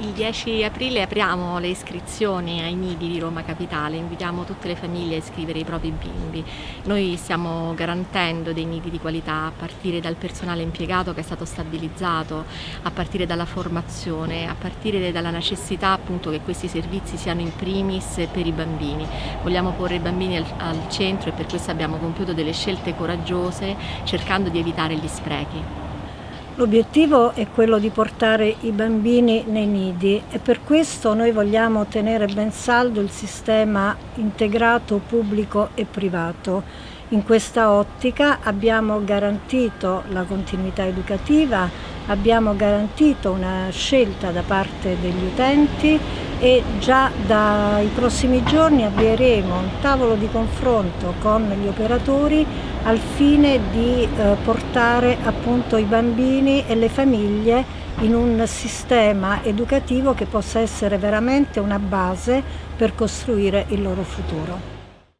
Il 10 aprile apriamo le iscrizioni ai nidi di Roma Capitale, invitiamo tutte le famiglie a iscrivere i propri bimbi. Noi stiamo garantendo dei nidi di qualità a partire dal personale impiegato che è stato stabilizzato, a partire dalla formazione, a partire dalla necessità appunto che questi servizi siano in primis per i bambini. Vogliamo porre i bambini al, al centro e per questo abbiamo compiuto delle scelte coraggiose cercando di evitare gli sprechi. L'obiettivo è quello di portare i bambini nei nidi e per questo noi vogliamo tenere ben saldo il sistema integrato pubblico e privato. In questa ottica abbiamo garantito la continuità educativa, abbiamo garantito una scelta da parte degli utenti e già dai prossimi giorni avvieremo un tavolo di confronto con gli operatori al fine di eh, portare appunto i bambini e le famiglie in un sistema educativo che possa essere veramente una base per costruire il loro futuro.